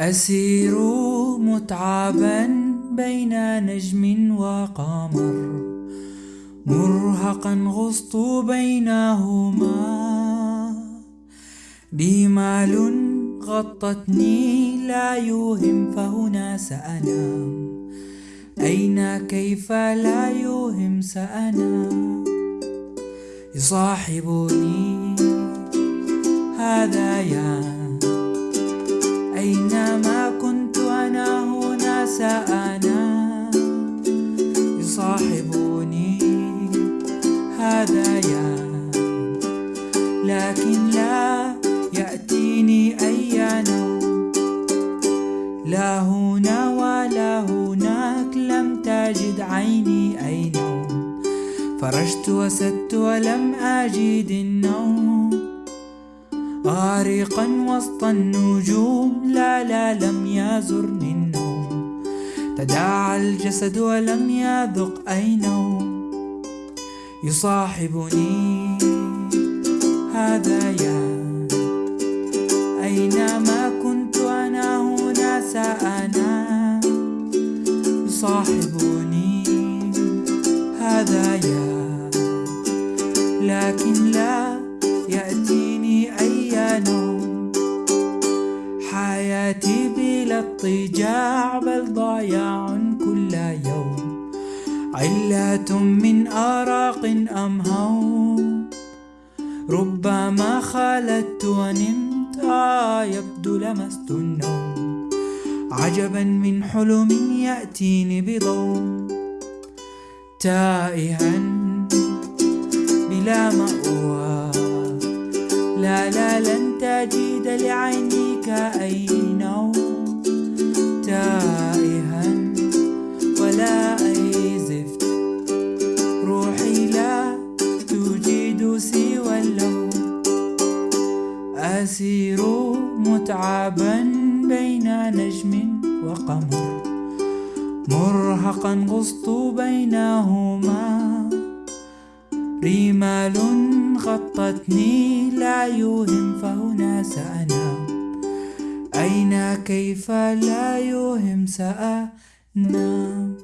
أسير متعبا بين نجم وقمر مرهقا غصت بينهما. بمال غطتني لا يوهم فهنا سأنام. أين؟ كيف لا يوهم؟ سأنام. يصاحبني هذا يا لكن لا يأتيني أي نوم لا هنا ولا هناك لم تجد عيني أي نوم فرشت وسدت ولم أجد النوم. غارقا وسط النجوم لا لا لم يزرني النوم. تداعى الجسد ولم يذق أي نوم يصاحبني هذا يا أينما كنت أنا هنا سأنا. يصاحبني هذا يا لكن لا يأتيني أي نوم. حياتي بلا اضطجاع بل ضياع كل يوم. علة من آراق أم هوم. ربما خالدت ونمت آه يبدو لمست النوم عجبا من حلم يأتيني بضوم تائها بلا مأوى. لا لا لن تجد لعينيك أسير متعبا بين نجم وقمر مرهقا غصت بينهما. رمال غطتني لا يوهم فهنا سأنام. أين؟ كيف لا يوهم سأنام.